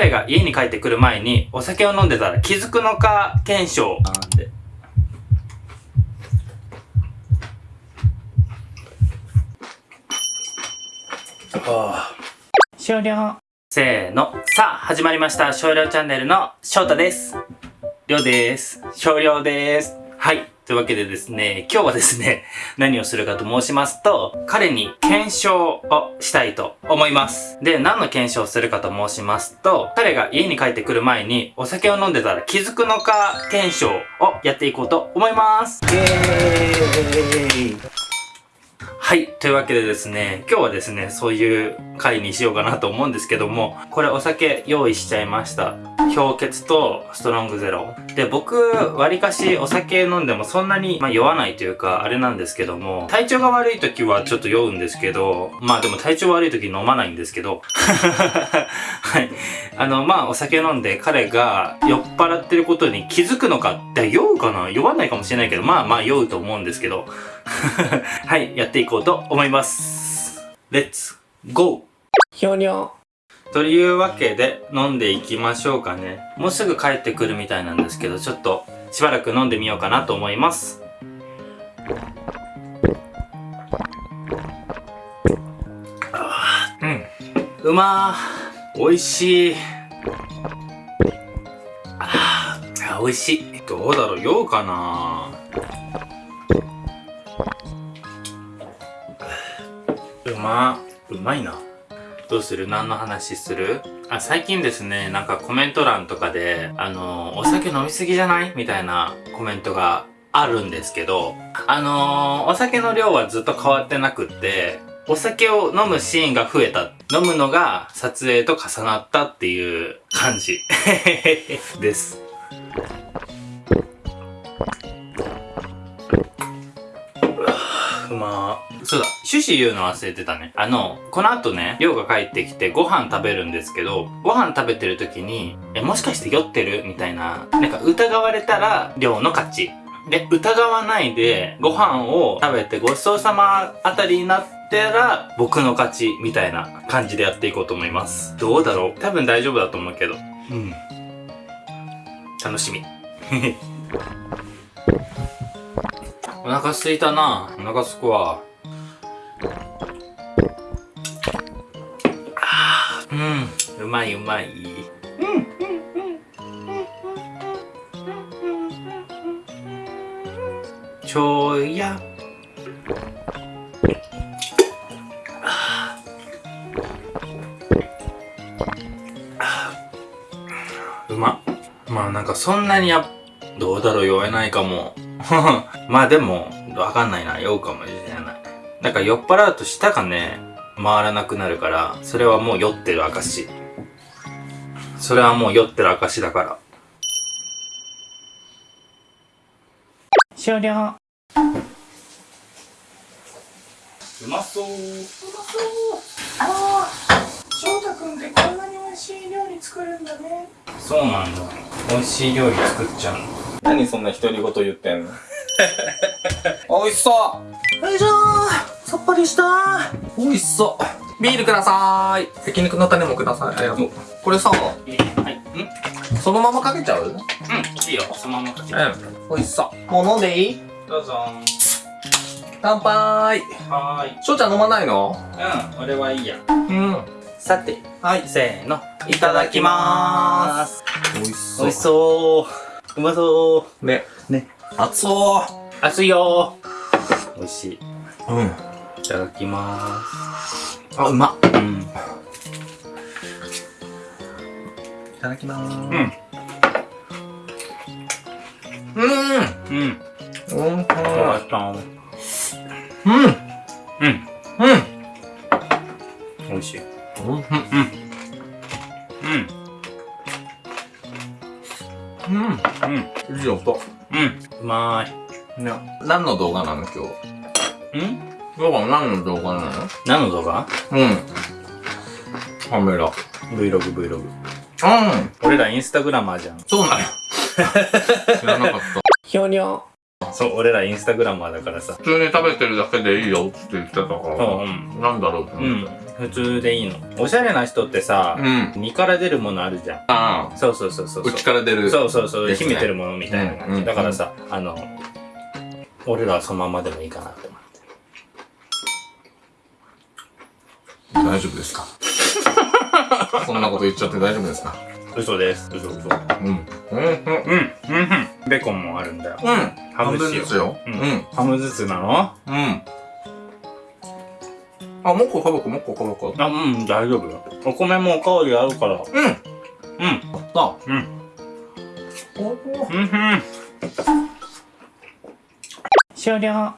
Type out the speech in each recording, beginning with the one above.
彼が家に帰ってくる前にお酒を飲んでたら気づくのか検証なんで。終了。せーの。さあ、始まりました。少量チャンネルの翔太です。りょうです。少量です。はい。というわけでですね、今日はですね、何をするかと申しますと、彼に検証をしたいと思います。で、何の検証をするかと申しますと、彼が家に帰ってくる前にお酒を飲んでたら気づくのか検証をやっていこうと思います。イエーイはい。というわけでですね、今日はですね、そういう回にしようかなと思うんですけども、これお酒用意しちゃいました。氷結とストロングゼロ。で、僕、割かしお酒飲んでもそんなに、まあ、酔わないというか、あれなんですけども、体調が悪い時はちょっと酔うんですけど、まあでも体調悪い時飲まないんですけど、はい。あの、まあお酒飲んで彼が酔っ払ってることに気づくのかって酔うかな？酔わないかもしれないけど、まあまあ酔うと思うんですけど、はい、やっていこうと思います。レッツ、ゴーひょにょ。というわけで飲んでいきましょうかね。もうすぐ帰ってくるみたいなんですけど、ちょっとしばらく飲んでみようかなと思います。うん。うまー。美味しい。あーあ美味しい。どうだろう？酔うかなまうまいな。どうする？何の話する？あ、最近ですね、なんかコメント欄とかで、あのお酒飲みすぎじゃない？みたいなコメントがあるんですけど、あのお酒の量はずっと変わってなくって、お酒を飲むシーンが増えた。飲むのが撮影と重なったっていう感じ です。うまーそうだ、趣旨言うの忘れてたね。あの、この後ね、りょうが帰ってきてご飯食べるんですけど、ご飯食べてる時に、え、もしかして酔ってる？みたいな、なんか疑われたら、りょうの勝ち。で、疑わないで、ご飯を食べてごちそうさまあたりになったら、僕の勝ち、みたいな感じでやっていこうと思います。どうだろう？多分大丈夫だと思うけど。うん。楽しみ。お腹すいたなお腹すくわ。あうん。うまいうまい。うん。ちょいや。うま。まあなんかそんなにや、どうだろう酔えないかも。まあでも、わかんないな。酔うかもしれない。なんか酔っ払うと舌がね、回らなくなるから、それはもう酔ってる証。それはもう酔ってる証だから。終了。うまそう。あのー、翔太くんってこんなに美味しい料理作るんだね。そうなんだ。美味しい料理作っちゃうの。何そんな独り言言ってんの？美味しそうよいしょーさっぱりしたー美味しそうビールくださーい焼肉の種もくださいありがとうこれさはい。ん？そのままかけちゃう？うんうん。いいよ。そのままかけて。美味しそうもう飲んでいい？どうぞ。乾杯はーい。翔ちゃん飲まないの？うん。俺はいいや。うんさて、はいせーの。いただきまーす。美味しそう美味しそう。うまそう。ねね熱そ熱いよ美味しい。ううんいただきまあうま。うん。いただきまーすうん。うんの動画なの今日？ん？今日は何の動画なの？何の動画？うんカメラ ?Vlog、Vlog。うん俺らインスタグラマーじゃん。そうなの 知らなかったひょにょ。なそう、俺らインスタグラマーだからさ。普通に食べてるだけでいいよって言ってたから、うんなんだろうってうん思って。。普通でいいの。おしゃれな人ってさ、うん。身から出るものあるじゃん。あそうそうそうそうあ、そう。内から出る。そうそうそう、秘めてるものみたいな感じ。うんうんだからさ、あの、俺らはそのままでもいいかなって思って。大丈夫ですか？そんなこと言っちゃって大丈夫ですか？嘘です。嘘嘘。うん。うん。うん。うん、うん、うん。ベーコンもあるんだよ。うん。ハムずつよ。ううんん。ハムずつなの？うん。あ、もう一個かぶこ、もう一個かぶこ。あ、うん、大丈夫よ。お米もおかわりあるから。うん。うん。あ、うん。おうん、うん。終了。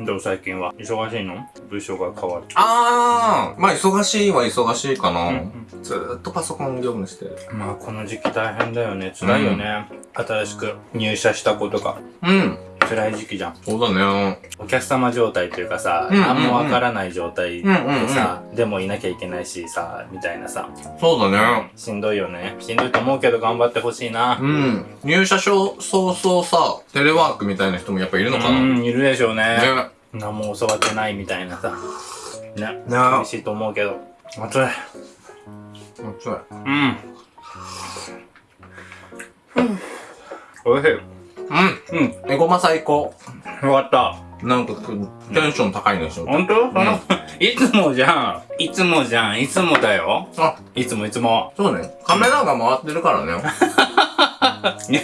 どう最近は忙しいの？部署が変わる。あー、まあ忙しいは忙しいかな。うんずーっとパソコン業務してる。まあこの時期大変だよね。辛いよね。新しく入社した子とか。うん。辛い時期じゃん。そうだね。お客様状態というかさ、うんうんうん何もわからない状態でうんうんうんさ、でもいなきゃいけないしさ、みたいなさ、そうだね。しんどいよね。しんどいと思うけど頑張ってほしいな。うん。入社早々さ、テレワークみたいな人もやっぱいるのかな。うん、いるでしょうね。ね。何も教わってないみたいなさ。ね。ね厳しいと思うけど。暑い。そううん。おいしい。うん。うん。エゴマ最高。よかった。なんか、テンション高いね、しょ？ほんとその、いつもじゃん。いつもじゃん。いつもだよ。あ、いつもいつも。そうね。カメラが回ってるからね。いや、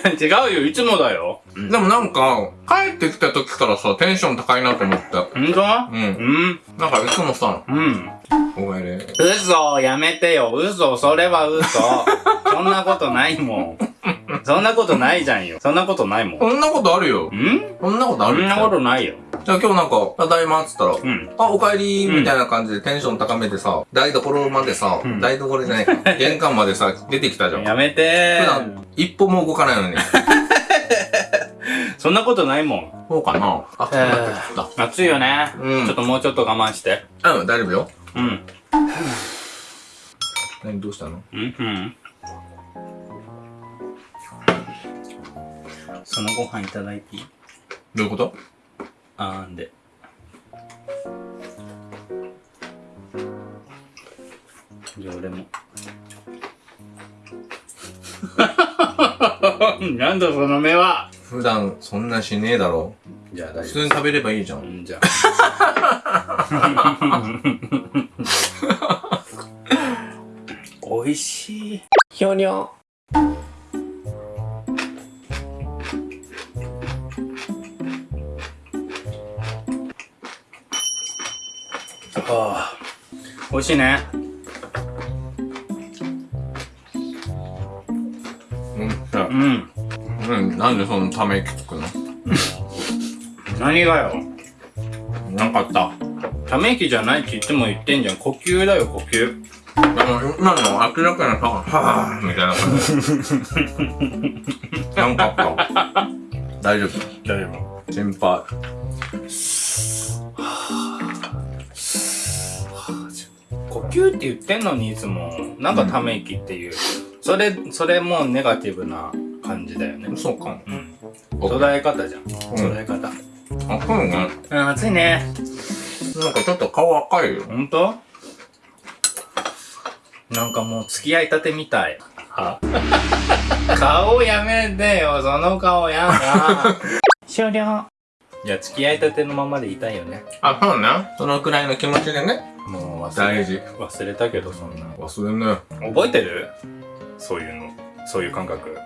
違うよ。いつもだよ。でもなんか、帰ってきた時からさ、テンション高いなと思って。ほんとうん。うん。なんかいつもさ、うん。お前ね。嘘やめてよ。嘘それは嘘。そんなことないもん。そんなことないじゃんよ。そんなことないもん。こんなことあるよ。ん？こんなことあるそんなことないよ。じゃあ今日なんか、ただいまっつったら、うん。あ、お帰りみたいな感じでテンション高めてさ、台所までさ、うん台所じゃないか、玄関までさ、出てきたじゃん。やめて普段、一歩も動かないのに。そんなことないもん。そうかなあ、そうなってき暑いよね。うんちょっともうちょっと我慢して。た。うん、大丈夫よ。うん。何どうしたの？うんうん。そのご飯いただいていい？どういうこと？あーんで。じゃあ俺も。なんだその目は普段そんなしねえだろ。じゃあ大丈普通に食べればいいじゃ。んん、じゃあ。美味しい。ひょにょ。ああ。美味しいね。うん。うん。うん、なんでそのため息つくの？何がよ。なんかあった？ため息じゃないって言っても言ってんじゃん。呼吸だよ、呼吸。あの、今の明らかなさ、はぁーみたいな感じ。なんかあった？大丈夫？大丈夫。心配。呼吸って言ってんのにいつも、なんかため息っていう。それ、それもネガティブな感じだよね。そうか。うん。捉え方じゃん。捉え方。あ、そうね。うん、暑いね。なんかちょっと顔赤いよ。ほんとなんかもう付き合いたてみたい。は顔やめてよ、その顔やだ。終了。いや、付き合いたてのままでいたいよね。あ、そうね。そのくらいの気持ちでね。もう忘れ、大事。忘れたけど、そんな。忘れんね。覚えてる？そういうの。そういう感覚。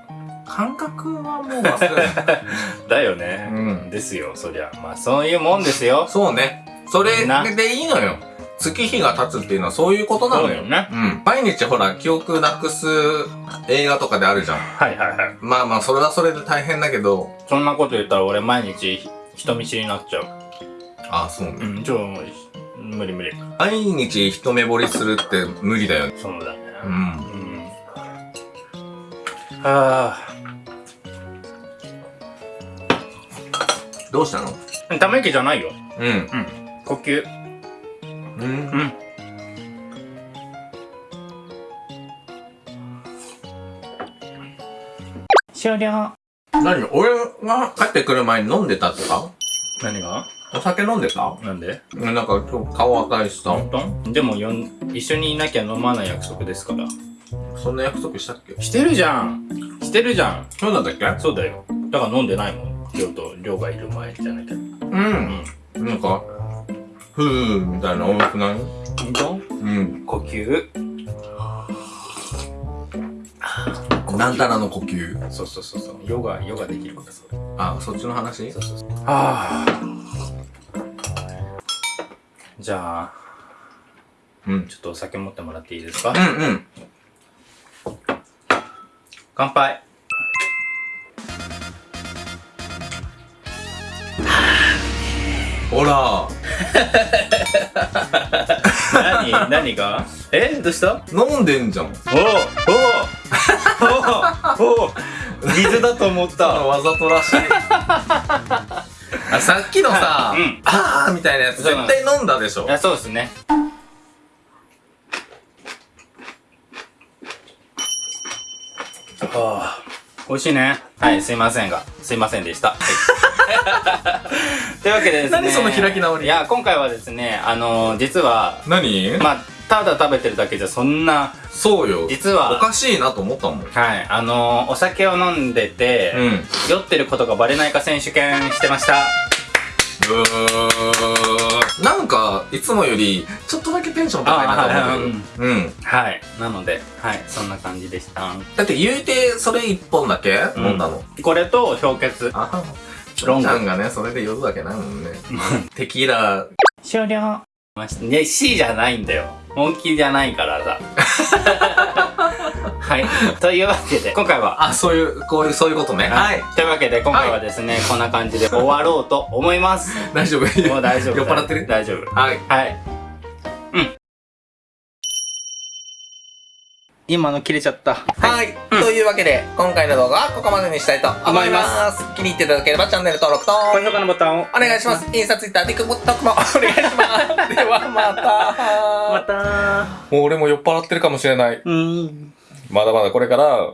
感覚はもう忘れない。だよね。うんですよ、そりゃ。まあ、そういうもんですよ。そうね。それなでいいのよ。月日が経つっていうのはそういうことなのよねうん。毎日ほら、記憶なくす映画とかであるじゃん。はいはいはい。まあまあ、それはそれで大変だけど。そんなこと言ったら俺毎日人見知りになっちゃう。あそうね。うん、ちょ、無理無理。毎日一目惚れするって無理だよね。そうだね。うん。うん。はどうしたの？あ。ため息じゃないよ。うん。うん。呼吸。うんう。ん。終了。何俺が帰ってくる前に飲んでたとか？何が？お酒飲んでた？なんで？なんか今日顔赤いしさ。本当？でもよん一緒にいなきゃ飲まない約束ですから。そんな約束したっけ？してるじゃん。してるじゃん。そうだったっけ？そうだよ。だから飲んでないもん。りょうとりょうがいる前じゃなきゃうん。なんか、ふーみたいな音楽ない？本当？うん。呼吸？なんたらの呼吸。そうそうそうそう。ヨガヨガできるからそうあ、そっちの話？そうそうそう。ああじゃあうん。ちょっとお酒持ってもらっていいですか？うんうん。乾杯。ほら、何何が？えどうした？飲んでんじゃん。おおおお水だと思ったわざとらしい。あ、さっきのさ、うんあーみたいなやつ絶対飲んだでしょい。やそうですねああ美味しいねはいすいませんがすいませんでした、というわけでですね何その開き直りいや今回はですねあの実は何まあただ食べてるだけじゃそんなそうよ。実はおかしいなと思ったもん。はいあのお酒を飲んでて、うん。酔ってることがバレないか選手権してましたうーなんか、いつもより、ちょっとだけテンション高いなと思あはいはいってる。うん。はいなのではいそんな感じでしただって言うて、それ一本だけうん飲んだの。これと氷結あはロングちゃんがね、それで酔うわけないもんね。テキーラ、終了ね C じゃないんだよ本気じゃないからさ。はい。というわけで今回は。あ、そういう、こういう、そういうことね。はい。というわけで今回はですね、こんな感じで終わろうと思います。大丈夫。もう大丈夫。酔っ払ってる？大丈夫。はい。はい。うん今の切れちゃったはい。というわけで、今回の動画はここまでにしたいと思います。気に入っていただければチャンネル登録と、高評価のボタンをお願いします。インスタ、ツイッター、ティックトックも お願いします。で はまた。またもう俺も酔っ払ってるかもしれない。うんまだまだこれから